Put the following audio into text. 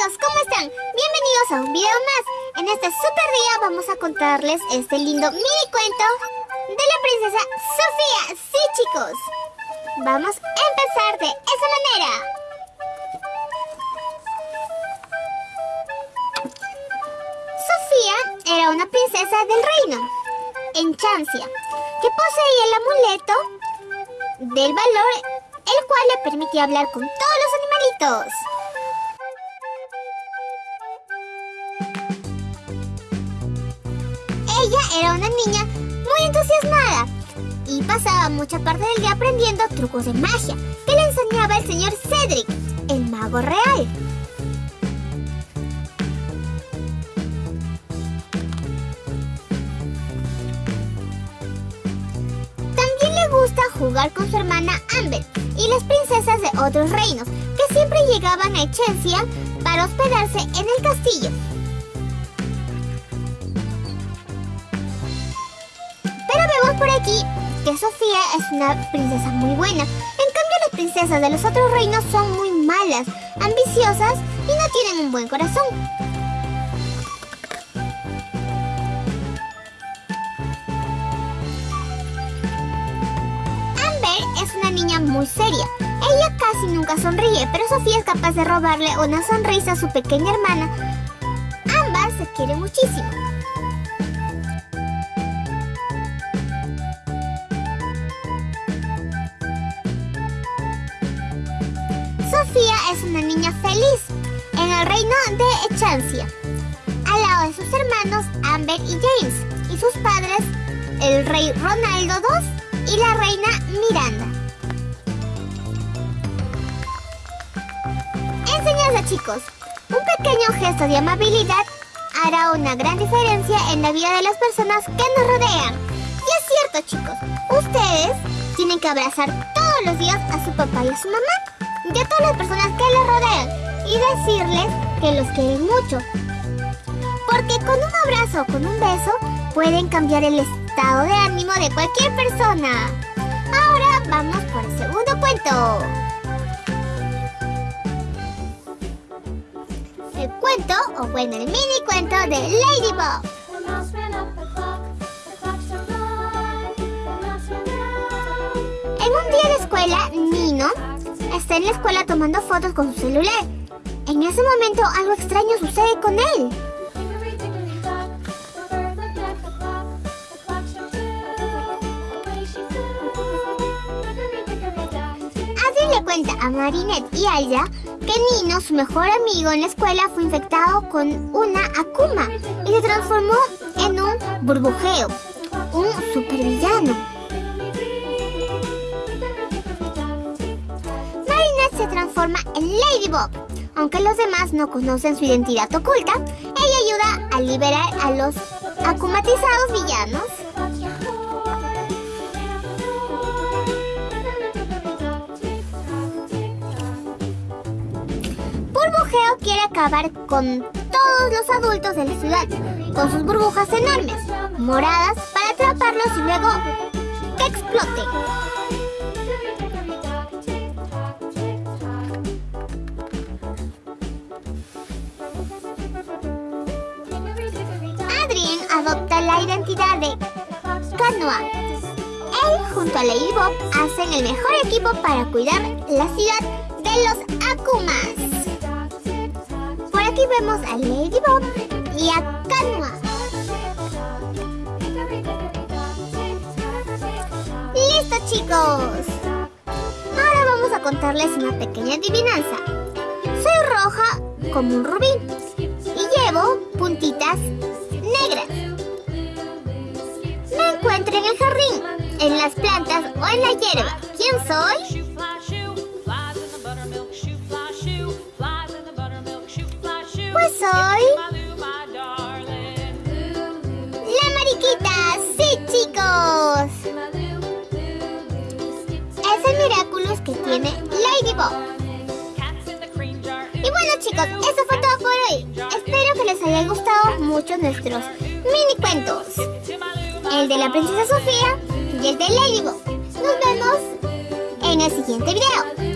chicos, ¿cómo están? Bienvenidos a un video más. En este super día vamos a contarles este lindo mini cuento de la princesa Sofía. Sí, chicos. Vamos a empezar de esa manera. Sofía era una princesa del reino, en Chancia, que poseía el amuleto del valor, el cual le permitía hablar con todos los animalitos. Era una niña muy entusiasmada y pasaba mucha parte del día aprendiendo trucos de magia que le enseñaba el señor Cedric, el mago real. También le gusta jugar con su hermana Amber y las princesas de otros reinos que siempre llegaban a Echencia para hospedarse en el castillo. Por aquí que Sofía es una princesa muy buena. En cambio las princesas de los otros reinos son muy malas, ambiciosas y no tienen un buen corazón. Amber es una niña muy seria. Ella casi nunca sonríe, pero Sofía es capaz de robarle una sonrisa a su pequeña hermana. Ambas se quieren muchísimo. Sofía es una niña feliz en el reino de Echancia, al lado de sus hermanos Amber y James, y sus padres, el rey Ronaldo II y la reina Miranda. Enseñanza chicos, un pequeño gesto de amabilidad hará una gran diferencia en la vida de las personas que nos rodean. Y es cierto chicos, ustedes tienen que abrazar todos los días a su papá y a su mamá y a todas las personas que les rodean y decirles que los quieren mucho. Porque con un abrazo o con un beso pueden cambiar el estado de ánimo de cualquier persona. Ahora vamos por el segundo cuento. El cuento, o bueno, el mini cuento de Ladybug. En un día de escuela, Nino está en la escuela tomando fotos con su celular. En ese momento algo extraño sucede con él. Adrien le cuenta a Marinette y Aya que Nino, su mejor amigo en la escuela, fue infectado con una Akuma y se transformó en un burbujeo, un supervillano. Transforma en Ladybug. Aunque los demás no conocen su identidad oculta, ella ayuda a liberar a los akumatizados villanos. Burbujeo quiere acabar con todos los adultos de la ciudad, con sus burbujas enormes, moradas, para atraparlos y luego que exploten. Adopta la identidad de Canoa. Él junto a Ladybug hacen el mejor equipo para cuidar la ciudad de los Akumas. Por aquí vemos a Ladybug y a Canoa. ¡Listo chicos! Ahora vamos a contarles una pequeña adivinanza. Soy roja como un rubí y llevo puntitas negras. Me encuentro en el jardín, en las plantas o en la hierba. ¿Quién soy? Pues soy... La mariquita, sí chicos. Es el Miraculous que tiene Ladybug. Y bueno chicos, eso fue todo por hoy. Les haya gustado mucho nuestros mini cuentos. El de la princesa Sofía y el de Ladybug. Nos vemos en el siguiente video.